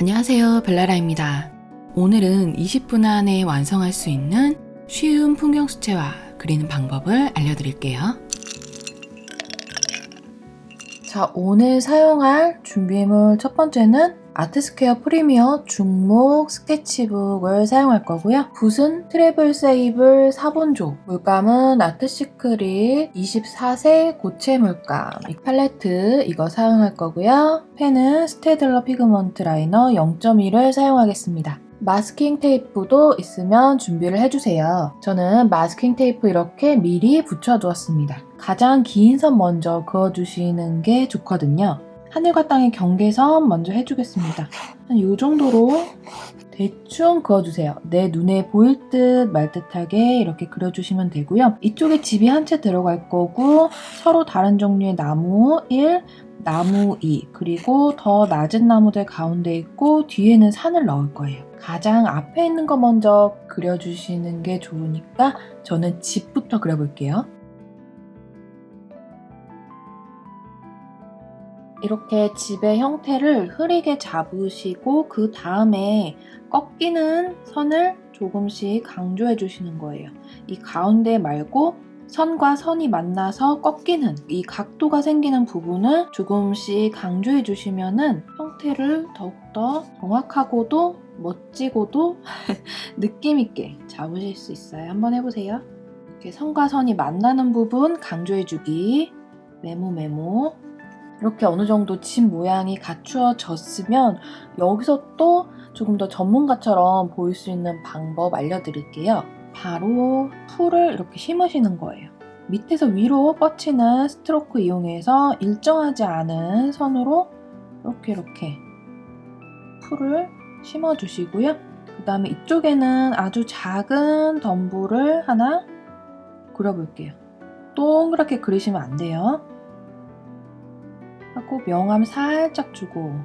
안녕하세요 벨라라입니다. 오늘은 20분 안에 완성할 수 있는 쉬운 풍경 수채화 그리는 방법을 알려드릴게요. 자 오늘 사용할 준비물 첫 번째는 아트스퀘어 프리미어 중목 스케치북을 사용할 거고요. 붓은 travel sable 4번조, 물감은 아트시크릿 24색 고체 물감, 이 팔레트 이거 사용할 거고요. 펜은 스테들러 pigment liner 0.1을 사용하겠습니다. 마스킹 테이프도 있으면 준비를 해주세요. 저는 마스킹 테이프 이렇게 미리 붙여두었습니다. 가장 긴 선 먼저 그어주시는 게 좋거든요. 하늘과 땅의 경계선 먼저 해주겠습니다. 한 이 정도로 대충 그어주세요. 내 눈에 보일 듯 말 듯하게 이렇게 그려주시면 되고요. 이쪽에 집이 한 채 들어갈 거고 서로 다른 종류의 나무 1, 나무 2, 그리고 더 낮은 나무들 가운데 있고 뒤에는 산을 넣을 거예요. 가장 앞에 있는 거 먼저 그려주시는 게 좋으니까 저는 집부터 그려볼게요. 이렇게 집의 형태를 흐리게 잡으시고 그 다음에 꺾이는 선을 조금씩 강조해 주시는 거예요. 이 가운데 말고 선과 선이 만나서 꺾이는 이 각도가 생기는 부분을 조금씩 강조해 주시면 형태를 더욱더 정확하고도 멋지고도 느낌 있게 잡으실 수 있어요. 한번 해보세요. 이렇게 선과 선이 만나는 부분 강조해 주기 메모 메모 이렇게 어느 정도 집 모양이 갖추어졌으면 여기서 또 조금 더 전문가처럼 보일 수 있는 방법 알려드릴게요. 바로 풀을 이렇게 심으시는 거예요. 밑에서 위로 뻗치는 스트로크 이용해서 일정하지 않은 선으로 이렇게 이렇게 풀을 심어주시고요. 그 다음에 이쪽에는 아주 작은 덤불을 하나 그려볼게요. 동그랗게 그리시면 안 돼요. 하고 명암 살짝 주고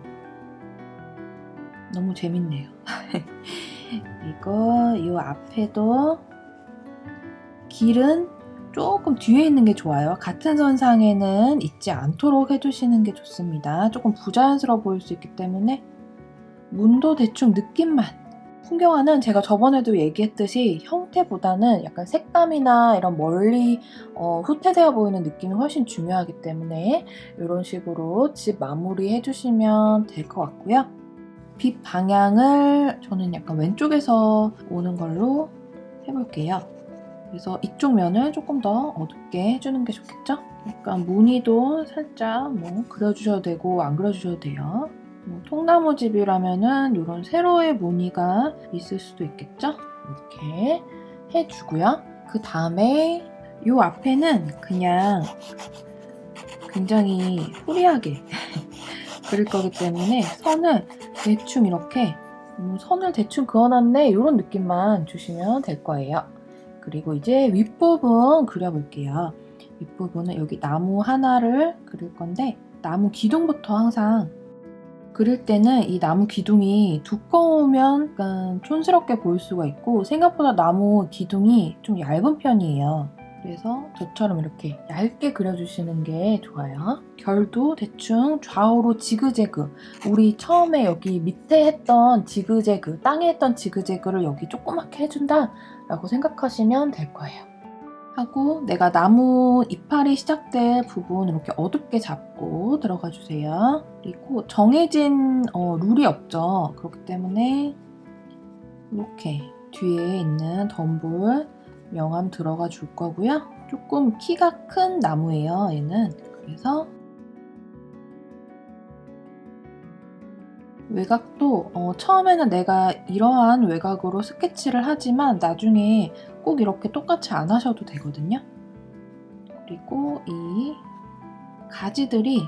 너무 재밌네요. 이거 이 앞에도 길은 조금 뒤에 있는 게 좋아요. 같은 선상에는 있지 않도록 해주시는 게 좋습니다. 조금 부자연스러워 보일 수 있기 때문에 문도 대충 느낌만 풍경화는 제가 저번에도 얘기했듯이 형태보다는 약간 색감이나 이런 멀리 어, 후퇴되어 보이는 느낌이 훨씬 중요하기 때문에 이런 식으로 집 마무리 해주시면 될 것 같고요. 빛 방향을 저는 약간 왼쪽에서 오는 걸로 해볼게요. 그래서 이쪽 면을 조금 더 어둡게 해주는 게 좋겠죠? 약간 무늬도 살짝 뭐 그려주셔도 되고 안 그려주셔도 돼요. 뭐 통나무집이라면은 이런 세로의 무늬가 있을 수도 있겠죠? 이렇게 해주고요. 그 다음에 이 앞에는 그냥 굉장히 후리하게 그릴 거기 때문에 선을 대충 이렇게 음, 선을 대충 그어놨네 이런 느낌만 주시면 될 거예요. 그리고 이제 윗부분 그려볼게요. 윗부분은 여기 나무 하나를 그릴 건데 나무 기둥부터 항상 그릴 때는 이 나무 기둥이 두꺼우면 약간 촌스럽게 보일 수가 있고 생각보다 나무 기둥이 좀 얇은 편이에요. 그래서 저처럼 이렇게 얇게 그려주시는 게 좋아요. 결도 대충 좌우로 지그재그 우리 처음에 여기 밑에 했던 지그재그 땅에 했던 지그재그를 여기 조그맣게 해준다 라고 생각하시면 될 거예요. 하고 내가 나무 이파리 시작될 부분 이렇게 어둡게 잡고 들어가 주세요. 그리고 정해진 어, 룰이 없죠. 그렇기 때문에 이렇게 뒤에 있는 덤불 명암 들어가 줄 거고요. 조금 키가 큰 나무예요. 얘는 그래서 외곽도 어, 처음에는 내가 이러한 외곽으로 스케치를 하지만 나중에 꼭 이렇게 똑같이 안 하셔도 되거든요. 그리고 이 가지들이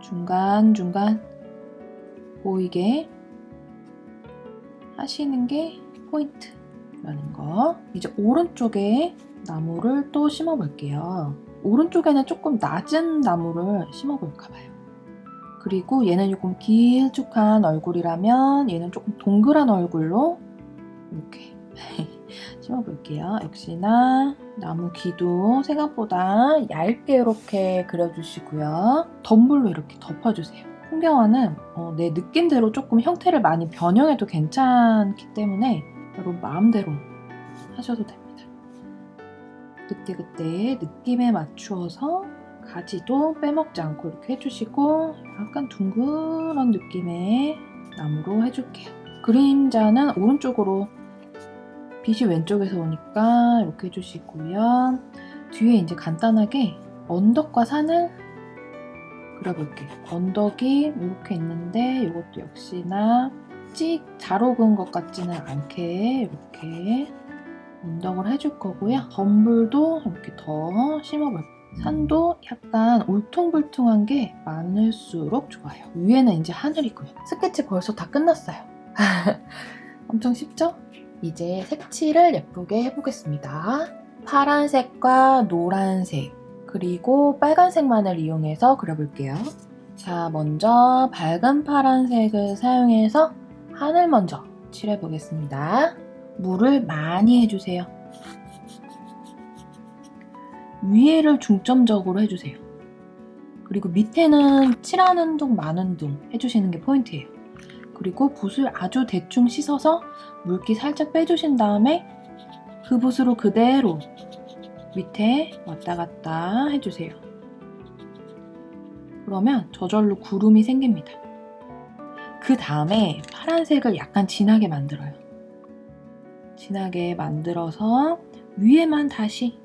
중간중간 보이게 하시는 게 포인트라는 거. 이제 오른쪽에 나무를 또 심어 볼게요. 오른쪽에는 조금 낮은 나무를 심어 볼까 봐요. 그리고 얘는 조금 길쭉한 얼굴이라면 얘는 조금 동그란 얼굴로 이렇게 심어볼게요. 역시나 나무 기둥 생각보다 얇게 이렇게 그려주시고요. 덤불로 이렇게 덮어주세요. 풍경화는 어, 내 느낌대로 조금 형태를 많이 변형해도 괜찮기 때문에 여러분 마음대로 하셔도 됩니다. 그때그때 느낌에 맞추어서 가지도 빼먹지 않고 이렇게 해주시고 약간 둥그런 느낌의 나무로 해줄게요. 그림자는 오른쪽으로 빛이 왼쪽에서 오니까 이렇게 해주시고요. 뒤에 이제 간단하게 언덕과 산을 그려볼게요. 언덕이 이렇게 있는데 이것도 역시나 찍 잘 오은 것 같지는 않게 이렇게 언덕을 해줄 거고요. 덤불도 이렇게 더 심어볼게요. 산도 약간 울퉁불퉁한 게 많을수록 좋아요. 위에는 이제 하늘이고요. 스케치 벌써 다 끝났어요. 엄청 쉽죠? 이제 색칠을 예쁘게 해보겠습니다. 파란색과 노란색 그리고 빨간색만을 이용해서 그려볼게요. 자, 먼저 밝은 파란색을 사용해서 하늘 먼저 칠해보겠습니다. 물을 많이 해주세요. 위에를 중점적으로 해주세요. 그리고 밑에는 칠하는 둥 마는 둥 해주시는 게 포인트예요. 그리고 붓을 아주 대충 씻어서 물기 살짝 빼주신 다음에 그 붓으로 그대로 밑에 왔다 갔다 해주세요. 그러면 저절로 구름이 생깁니다. 그 다음에 파란색을 약간 진하게 만들어요. 진하게 만들어서 위에만 다시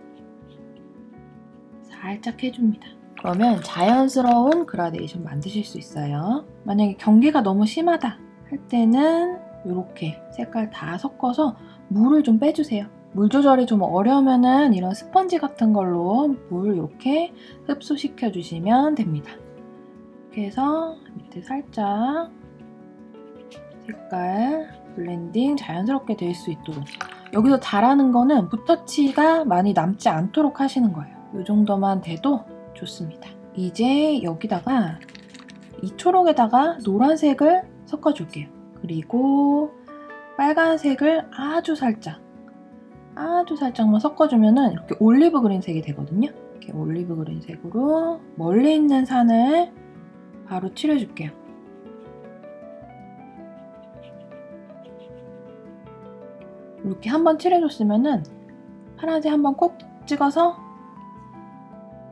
살짝 해줍니다. 그러면 자연스러운 그라데이션 만드실 수 있어요. 만약에 경계가 너무 심하다 할 때는 이렇게 색깔 다 섞어서 물을 좀 빼주세요. 물 조절이 좀 어려우면은 이런 스펀지 같은 걸로 물 이렇게 흡수시켜 주시면 됩니다. 이렇게 해서 밑에 살짝 색깔 blending 자연스럽게 될 수 있도록 여기서 잘하는 거는 붓터치가 많이 남지 않도록 하시는 거예요. 이 정도만 돼도 좋습니다. 이제 여기다가 이 초록에다가 노란색을 섞어줄게요. 그리고 빨간색을 아주 살짝 아주 살짝만 섞어주면 이렇게 olive green 색이 되거든요. 이렇게 olive green 색으로 멀리 있는 산을 바로 칠해줄게요. 이렇게 한번 칠해줬으면 파란색 한번 콕 찍어서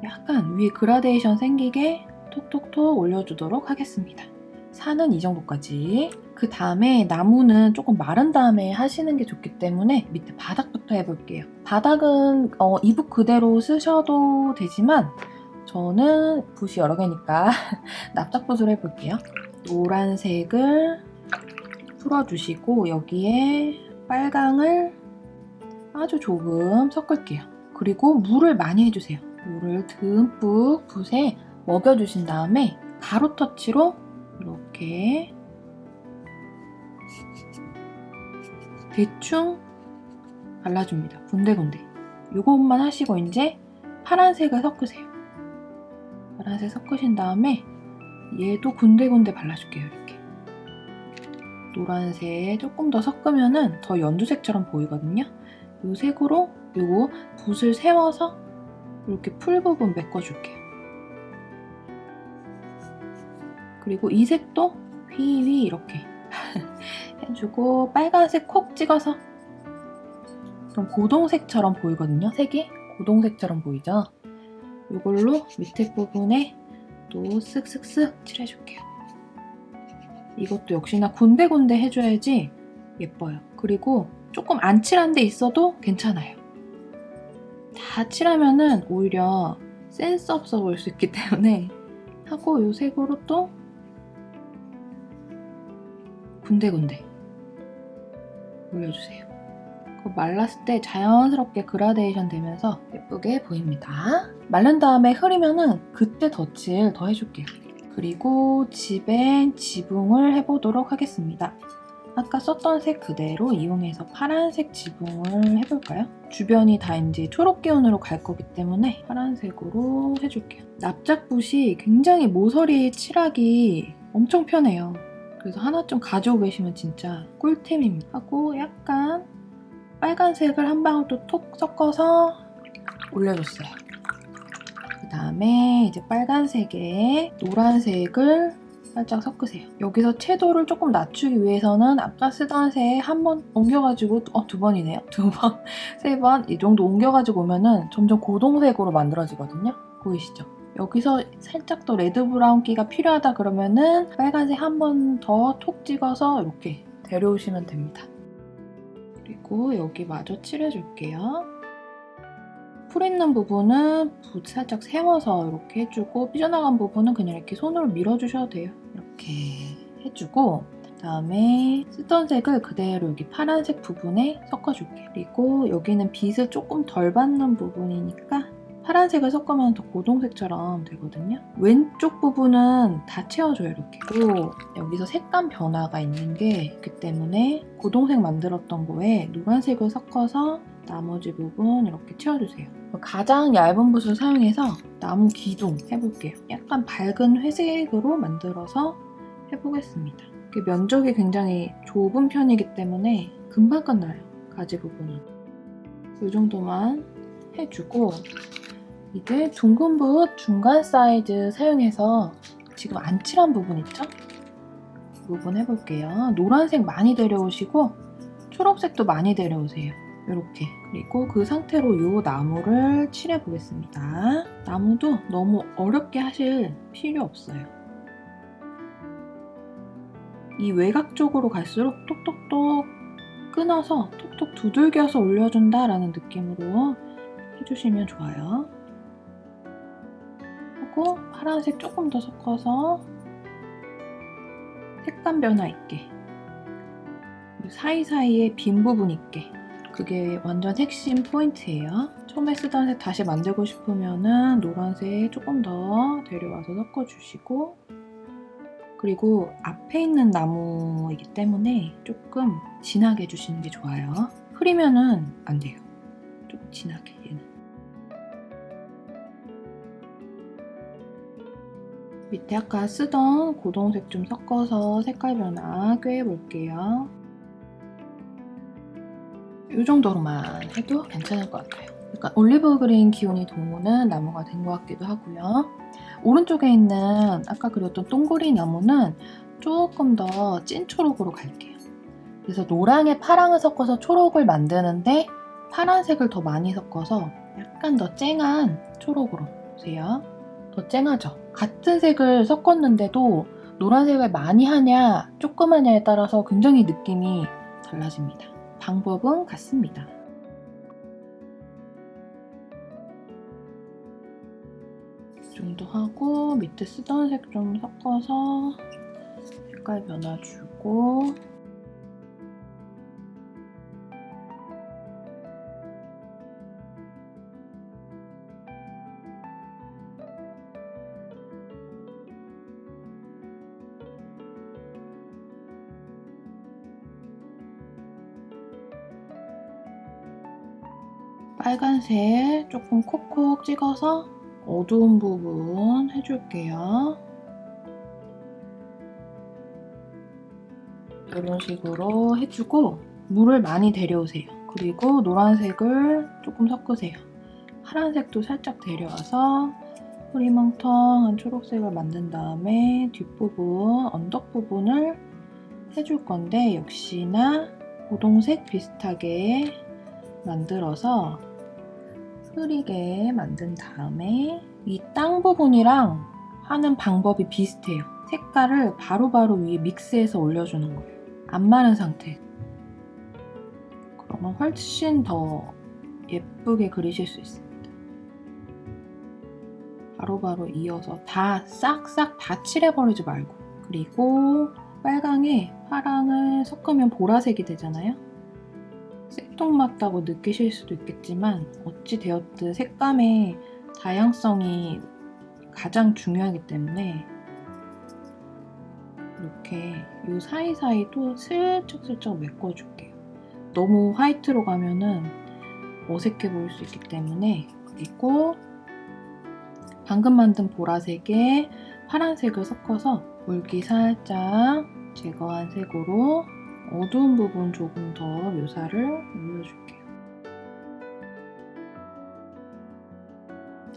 약간 위에 그라데이션 생기게 톡톡톡 올려주도록 하겠습니다. 산은 이 정도까지. 그 다음에 나무는 조금 마른 다음에 하시는 게 좋기 때문에 밑에 바닥부터 해볼게요. 바닥은 어, 이 붓 그대로 쓰셔도 되지만 저는 붓이 여러 개니까 납작붓으로 해볼게요. 노란색을 풀어주시고 여기에 빨강을 아주 조금 섞을게요. 그리고 물을 많이 해주세요. 물을 듬뿍 붓에 먹여주신 다음에 가로 터치로 이렇게 대충 발라줍니다. 군데군데. 이것만 하시고 이제 파란색을 섞으세요. 파란색 섞으신 다음에 얘도 군데군데 발라줄게요. 이렇게. 노란색 조금 더 섞으면 더 연두색처럼 보이거든요. 이 색으로 이거 붓을 세워서 이렇게 풀 부분 메꿔줄게요. 그리고 이 색도 휘휘 이렇게 해주고 빨간색 콕 찍어서 좀 고동색처럼 보이거든요. 색이 고동색처럼 보이죠? 이걸로 밑에 부분에 또 쓱쓱쓱 칠해줄게요. 이것도 역시나 군데군데 해줘야지 예뻐요. 그리고 조금 안 칠한 데 있어도 괜찮아요. 다 칠하면은 오히려 센스 없어 보일 수 있기 때문에 하고 이 색으로 또 군데군데 올려주세요. 말랐을 때 자연스럽게 그라데이션 되면서 예쁘게 보입니다. 말른 다음에 흐리면은 그때 덧칠 더 해줄게요. 그리고 집엔 지붕을 해보도록 하겠습니다. 아까 썼던 색 그대로 이용해서 파란색 지붕을 해볼까요? 주변이 다 이제 초록 기운으로 갈 거기 때문에 파란색으로 해줄게요. 납작붓이 굉장히 모서리 칠하기 엄청 편해요. 그래서 하나 좀 가지고 계시면 진짜 꿀템입니다. 하고 약간 빨간색을 한 방울 또 톡 섞어서 올려줬어요. 그 다음에 이제 빨간색에 노란색을 살짝 섞으세요. 여기서 채도를 조금 낮추기 위해서는 아까 쓰던 새에 한 번 옮겨가지고 어, 두 번이네요. 두 번, 세 번 이 정도 옮겨가지고 오면 은 점점 고동색으로 만들어지거든요. 보이시죠? 여기서 살짝 더 red brown기가 필요하다 그러면은 빨간색 한 번 더 톡 찍어서 이렇게 데려오시면 됩니다. 그리고 여기 마저 칠해줄게요. 풀 있는 부분은 붓 살짝 세워서 이렇게 해주고 삐져나간 부분은 그냥 이렇게 손으로 밀어주셔도 돼요. 이렇게 해주고 그다음에 쓰던 색을 그대로 여기 파란색 부분에 섞어줄게요. 그리고 여기는 빛을 조금 덜 받는 부분이니까 파란색을 섞으면 더 고동색처럼 되거든요. 왼쪽 부분은 다 채워줘요, 이렇게. 그리고 여기서 색감 변화가 있는 게 있기 때문에 고동색 만들었던 거에 노란색을 섞어서 나머지 부분 이렇게 채워주세요. 가장 얇은 붓을 사용해서 나무 기둥 해볼게요. 약간 밝은 회색으로 만들어서 해보겠습니다. 면적이 굉장히 좁은 편이기 때문에 금방 끝나요. 가지 부분은. 이 정도만 해주고 이제 둥근 붓 중간 사이즈 사용해서 지금 안 칠한 부분 있죠? 그 부분 해볼게요. 노란색 많이 데려오시고 초록색도 많이 데려오세요. 이렇게 그리고 그 상태로 이 나무를 칠해 보겠습니다. 나무도 너무 어렵게 하실 필요 없어요. 이 외곽 쪽으로 갈수록 똑똑똑 끊어서 톡톡 두들겨서 올려준다 라는 느낌으로 해주시면 좋아요. 하고 파란색 조금 더 섞어서 색감 변화 있게 사이사이에 빈 부분 있게 그게 완전 핵심 포인트예요. 처음에 쓰던 색 다시 만들고 싶으면 은 노란색 조금 더 데려와서 섞어주시고 그리고 앞에 있는 나무이기 때문에 조금 진하게 해주시는 게 좋아요. 흐리면은 안 돼요. 좀 진하게 얘는. 밑에 아까 쓰던 고동색 좀 섞어서 색깔 변화 꾀해 볼게요. 이 정도로만 해도 괜찮을 것 같아요. 약간 올리브 그린 기운이 도는 나무가 된 것 같기도 하고요. 오른쪽에 있는 아까 그렸던 동그리 나무는 조금 더 찐 초록으로 갈게요. 그래서 노랑에 파랑을 섞어서 초록을 만드는데 파란색을 더 많이 섞어서 약간 더 쨍한 초록으로 보세요. 더 쨍하죠? 같은 색을 섞었는데도 노란색을 많이 하냐 조금 하냐에 따라서 굉장히 느낌이 달라집니다. 방법은 같습니다. 정도 하고 밑에 쓰던 색 좀 섞어서 색깔 변화 주고. 빨간색 조금 콕콕 찍어서 어두운 부분 해줄게요. 이런 식으로 해주고 물을 많이 데려오세요. 그리고 노란색을 조금 섞으세요. 파란색도 살짝 데려와서 흐리멍텅한 초록색을 만든 다음에 뒷부분, 언덕 부분을 해줄 건데 역시나 고동색 비슷하게 만들어서 흐리게 만든 다음에 이 땅 부분이랑 하는 방법이 비슷해요. 색깔을 바로바로 바로 위에 믹스해서 올려주는 거예요. 안 마른 상태. 그러면 훨씬 더 예쁘게 그리실 수 있습니다. 바로바로 바로 이어서 다 싹싹 다 칠해버리지 말고 그리고 빨강에 파랑을 섞으면 보라색이 되잖아요. 생뚱맞다고 느끼실 수도 있겠지만 어찌 되었든 색감의 다양성이 가장 중요하기 때문에 이렇게 이 사이사이도 슬쩍슬쩍 메꿔줄게요. 너무 화이트로 가면은 어색해 보일 수 있기 때문에 그리고 방금 만든 보라색에 파란색을 섞어서 물기 살짝 제거한 색으로 어두운 부분 조금 더 묘사를 올려줄게요.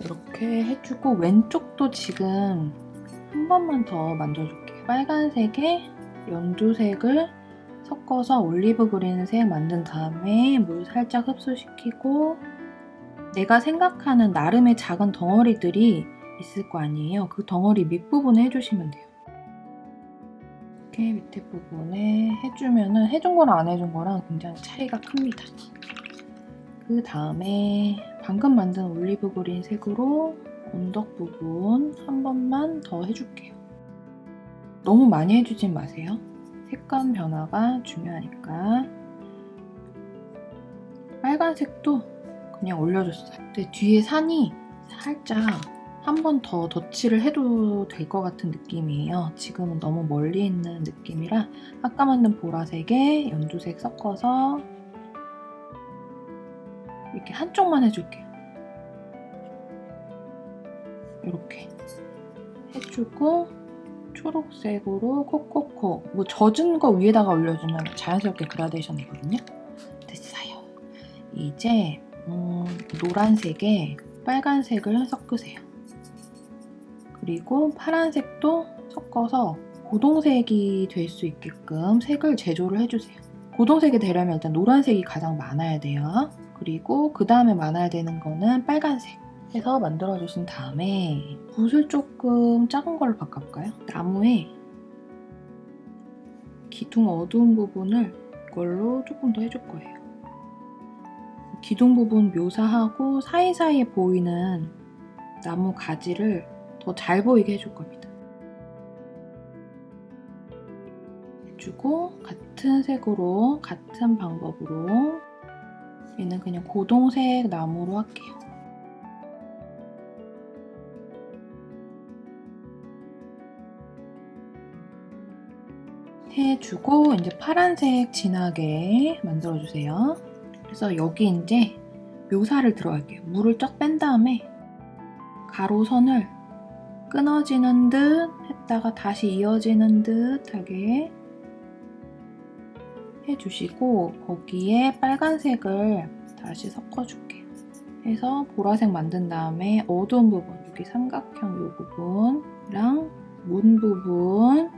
이렇게 해주고 왼쪽도 지금 한 번만 더 만져줄게요. 빨간색에 연두색을 섞어서 올리브 그린색 만든 다음에 물 살짝 흡수시키고 내가 생각하는 나름의 작은 덩어리들이 있을 거 아니에요. 그 덩어리 밑부분에 해주시면 돼요. 이렇게 밑에 부분에 해주면 은 해준 거랑 안 해준 거랑 굉장히 차이가 큽니다. 그 다음에 방금 만든 올리브 그린 색으로 언덕 부분 한 번만 더 해줄게요. 너무 많이 해주진 마세요. 색감 변화가 중요하니까. 빨간색도 그냥 올려줬어요. 근데 뒤에 산이 살짝 한 번 더 덧칠을 해도 될 것 같은 느낌이에요. 지금은 너무 멀리 있는 느낌이라 아까 만든 보라색에 연두색 섞어서 이렇게 한쪽만 해줄게요. 이렇게 해주고 초록색으로 코코코 뭐 젖은 거 위에다가 올려주면 자연스럽게 그라데이션이거든요. 됐어요. 이제 음, 노란색에 빨간색을 섞으세요. 그리고 파란색도 섞어서 고동색이 될 수 있게끔 색을 제조를 해주세요. 고동색이 되려면 일단 노란색이 가장 많아야 돼요. 그리고 그 다음에 많아야 되는 거는 빨간색 해서 만들어주신 다음에 붓을 조금 작은 걸로 바꿔볼까요? 나무에 기둥 어두운 부분을 이걸로 조금 더 해줄 거예요. 기둥 부분 묘사하고 사이사이에 보이는 나무 가지를 더 잘 보이게 해줄 겁니다. 해주고 같은 색으로 같은 방법으로 얘는 그냥 고동색 나무로 할게요. 해주고 이제 파란색 진하게 만들어주세요. 그래서 여기 이제 묘사를 들어갈게요. 물을 쫙 뺀 다음에 가로선을 끊어지는 듯 했다가 다시 이어지는 듯하게 해주시고 거기에 빨간색을 다시 섞어줄게요. 해서 보라색 만든 다음에 어두운 부분, 여기 삼각형 이 부분이랑 문 부분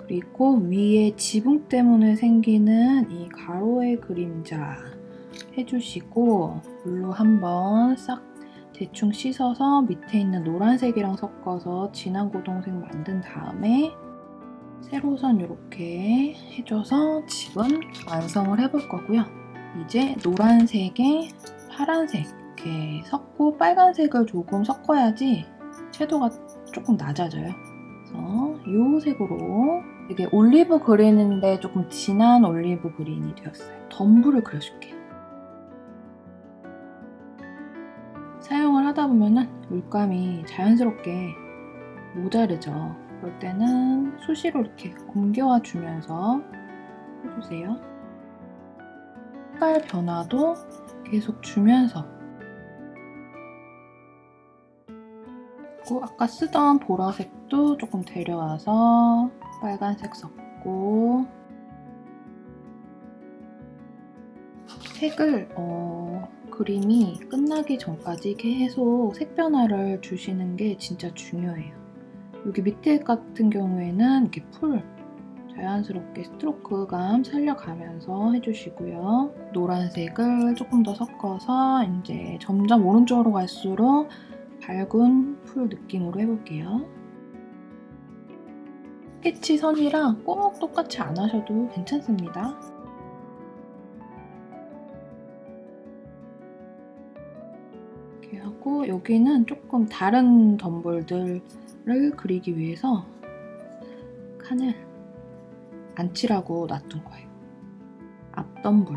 그리고 위에 지붕 때문에 생기는 이 가로의 그림자 해주시고 물로 한번 싹 대충 씻어서 밑에 있는 노란색이랑 섞어서 진한 고동색 만든 다음에 세로선 이렇게 해줘서 지금 완성을 해볼 거고요. 이제 노란색에 파란색 이렇게 섞고 빨간색을 조금 섞어야지 채도가 조금 낮아져요. 그래서 이 색으로 되게 올리브 그린인데 조금 진한 올리브 그린이 되었어요. 덤불을 그려줄게요. 하다 보면은 물감이 자연스럽게 모자르죠. 그럴 때는 수시로 이렇게 옮겨와 주면서 해주세요. 색깔 변화도 계속 주면서 그리고 아까 쓰던 보라색도 조금 데려와서 빨간색 섞고 색을 어, 그림이 끝나기 전까지 계속 색 변화를 주시는 게 진짜 중요해요. 여기 밑에 같은 경우에는 이렇게 풀 자연스럽게 스트로크감 살려가면서 해주시고요. 노란색을 조금 더 섞어서 이제 점점 오른쪽으로 갈수록 밝은 풀 느낌으로 해볼게요. 스케치 선이랑 꼭 똑같이 안 하셔도 괜찮습니다. 하고 여기는 조금 다른 덤볼들을 그리기 위해서 칸을 안 칠하고 놔둔 거예요. 앞덤불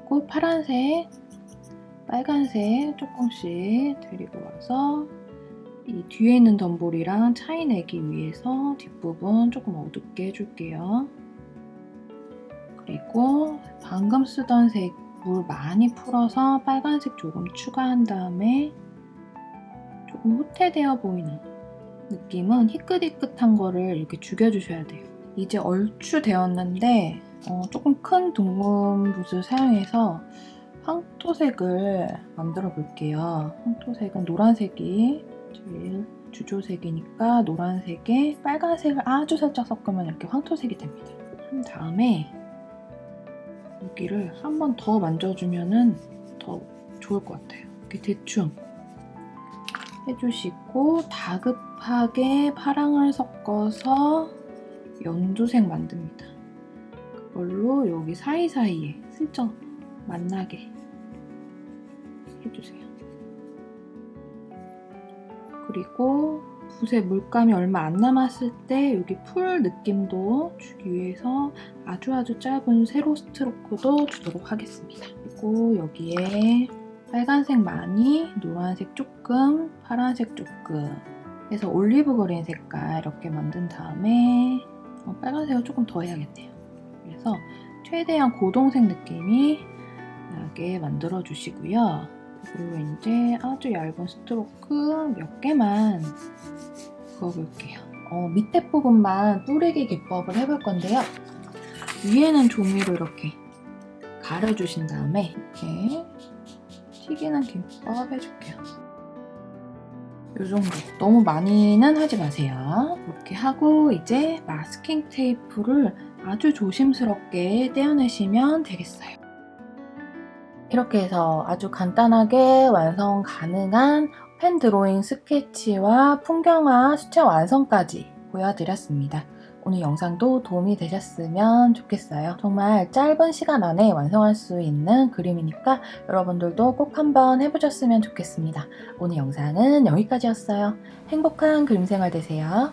그리고 파란색, 빨간색 조금씩 데리고 와서 이 뒤에 있는 덤볼이랑 차이 내기 위해서 뒷부분 조금 어둡게 해줄게요. 그리고 방금 쓰던 색 물 많이 풀어서 빨간색 조금 추가한 다음에 조금 후퇴되어 보이는 느낌은 희끗희끗한 거를 이렇게 죽여주셔야 돼요. 이제 얼추 되었는데 어, 조금 큰 둥근붓을 사용해서 황토색을 만들어 볼게요. 황토색은 노란색이 제일 주조색이니까 노란색에 빨간색을 아주 살짝 섞으면 이렇게 황토색이 됩니다. 한 다음에 여기를 한 번 더 만져주면 더 좋을 것 같아요. 이렇게 대충 해주시고 다급하게 파랑을 섞어서 연두색 만듭니다. 그걸로 여기 사이사이에 슬쩍 만나게 해주세요. 그리고 붓에 물감이 얼마 안 남았을 때 여기 풀 느낌도 주기 위해서 아주 아주 짧은 세로 스트로크도 주도록 하겠습니다. 그리고 여기에 빨간색 많이, 노란색 조금, 파란색 조금 해서 올리브 그린 색깔 이렇게 만든 다음에 어, 빨간색을 조금 더 해야겠네요. 그래서 최대한 고동색 느낌이 나게 만들어 주시고요. 그리고 이제 아주 얇은 스트로크 몇 개만 그어볼게요. 어, 밑에 부분만 뿌리기 기법을 해볼 건데요. 위에는 종이로 이렇게 가려주신 다음에 이렇게 튀기는 김밥 해줄게요. 이 정도. 너무 많이는 하지 마세요. 이렇게 하고 이제 마스킹 테이프를 아주 조심스럽게 떼어내시면 되겠어요. 이렇게 해서 아주 간단하게 완성 가능한 펜 드로잉 스케치와 풍경화 수채 완성까지 보여드렸습니다. 오늘 영상도 도움이 되셨으면 좋겠어요. 정말 짧은 시간 안에 완성할 수 있는 그림이니까 여러분들도 꼭 한번 해보셨으면 좋겠습니다. 오늘 영상은 여기까지였어요. 행복한 그림 생활 되세요.